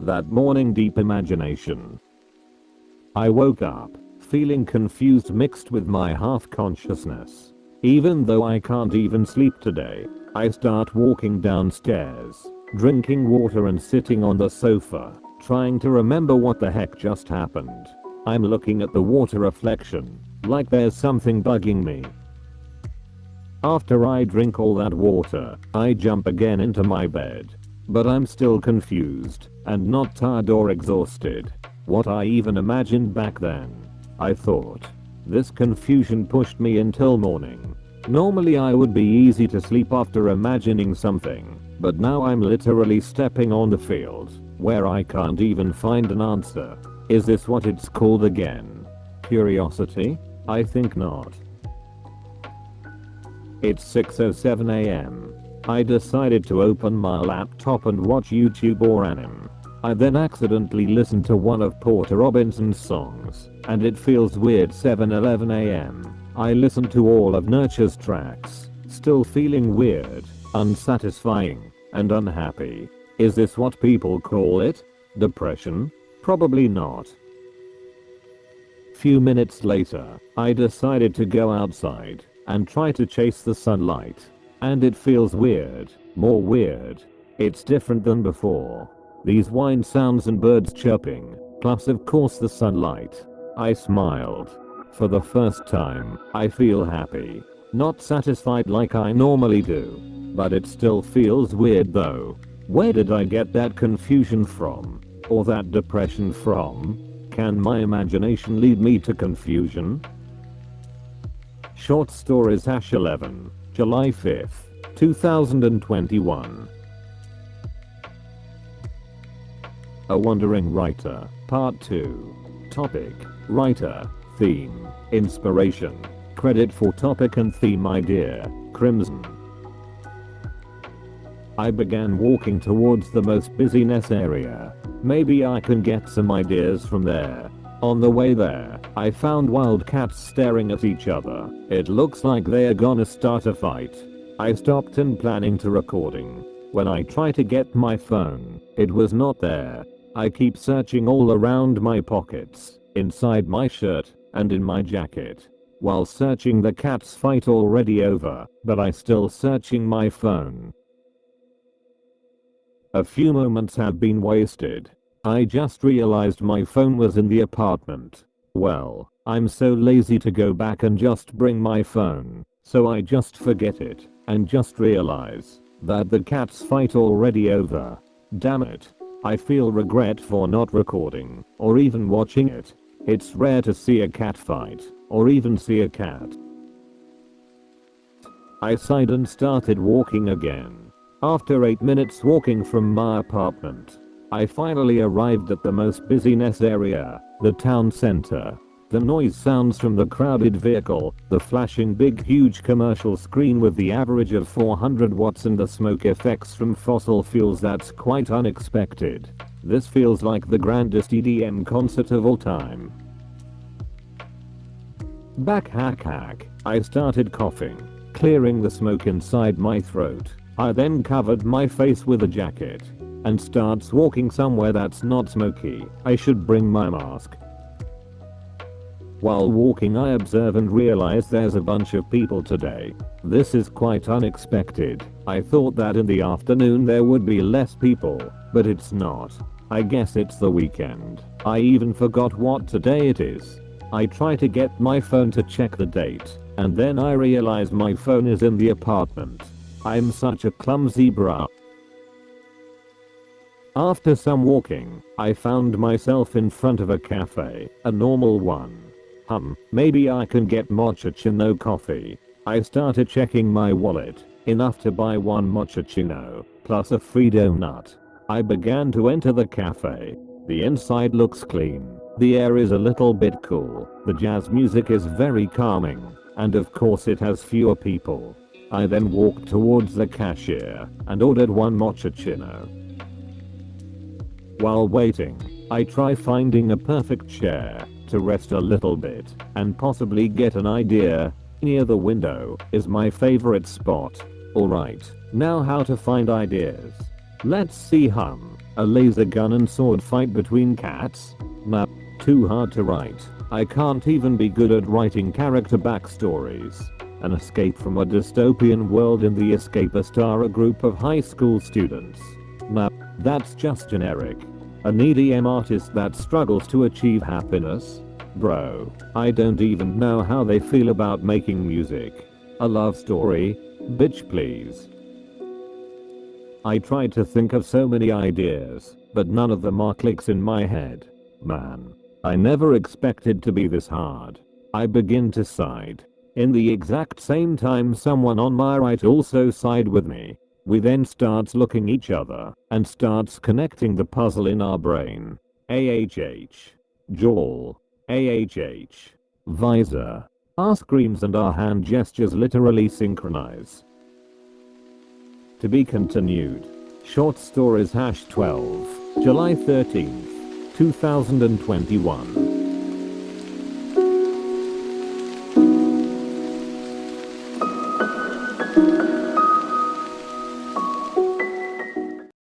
That morning deep imagination. I woke up, feeling confused mixed with my half consciousness. Even though I can't even sleep today, I start walking downstairs, drinking water and sitting on the sofa, trying to remember what the heck just happened. I'm looking at the water reflection, like there's something bugging me. After I drink all that water, I jump again into my bed. But I'm still confused, and not tired or exhausted. What I even imagined back then. I thought. This confusion pushed me until morning. Normally I would be easy to sleep after imagining something, but now I'm literally stepping on the field, where I can't even find an answer. Is this what it's called again? Curiosity? I think not. It's 6.07am. I decided to open my laptop and watch YouTube or anime. I then accidentally listened to one of Porter Robinson's songs, and it feels weird 7.11am. I listened to all of Nurture's tracks, still feeling weird, unsatisfying, and unhappy. Is this what people call it? Depression? Probably not. Few minutes later, I decided to go outside and try to chase the sunlight. And it feels weird, more weird. It's different than before. These wind sounds and birds chirping, plus of course the sunlight. I smiled. For the first time, I feel happy. Not satisfied like I normally do. But it still feels weird though. Where did I get that confusion from? Or that depression from? Can my imagination lead me to confusion? Short Stories Hash 11, July 5th, 2021. A Wandering Writer, Part 2. Topic, Writer, Theme, Inspiration. Credit for topic and theme idea, Crimson. I began walking towards the most busyness area. Maybe I can get some ideas from there. On the way there, I found wild cats staring at each other. It looks like they are gonna start a fight. I stopped and planning to recording. When I try to get my phone, it was not there. I keep searching all around my pockets, inside my shirt, and in my jacket. While searching the cats fight already over, but I still searching my phone. A few moments have been wasted. I just realized my phone was in the apartment. Well, I'm so lazy to go back and just bring my phone, so I just forget it, and just realize that the cat's fight already over. Damn it. I feel regret for not recording, or even watching it. It's rare to see a cat fight, or even see a cat. I sighed and started walking again. After 8 minutes walking from my apartment, I finally arrived at the most busyness area, the town center. The noise sounds from the crowded vehicle, the flashing big huge commercial screen with the average of 400 watts and the smoke effects from fossil fuels that's quite unexpected. This feels like the grandest EDM concert of all time. Back hack hack, I started coughing, clearing the smoke inside my throat. I then covered my face with a jacket and starts walking somewhere that's not smoky, I should bring my mask. While walking I observe and realize there's a bunch of people today. This is quite unexpected. I thought that in the afternoon there would be less people, but it's not. I guess it's the weekend. I even forgot what today it is. I try to get my phone to check the date, and then I realize my phone is in the apartment. I'm such a clumsy bra. After some walking, I found myself in front of a cafe, a normal one. Hum, maybe I can get mochaccino coffee. I started checking my wallet, enough to buy one mochaccino, plus a free donut. I began to enter the cafe. The inside looks clean. The air is a little bit cool. The jazz music is very calming. And of course it has fewer people. I then walked towards the cashier and ordered one mochaccino. While waiting, I try finding a perfect chair to rest a little bit and possibly get an idea. Near the window is my favorite spot. Alright, now how to find ideas. Let's see hum. A laser gun and sword fight between cats? Map. Too hard to write. I can't even be good at writing character backstories. An escape from a dystopian world in the escapist are a group of high school students. Map. That's just generic. An EDM artist that struggles to achieve happiness? Bro, I don't even know how they feel about making music. A love story? Bitch please. I tried to think of so many ideas, but none of them are clicks in my head. Man. I never expected to be this hard. I begin to side. In the exact same time someone on my right also side with me. We then starts looking each other and starts connecting the puzzle in our brain. AHH. Jaw. AHH. Visor. Our screams and our hand gestures literally synchronize. To be continued. Short stories hash 12. July 13th. 2021.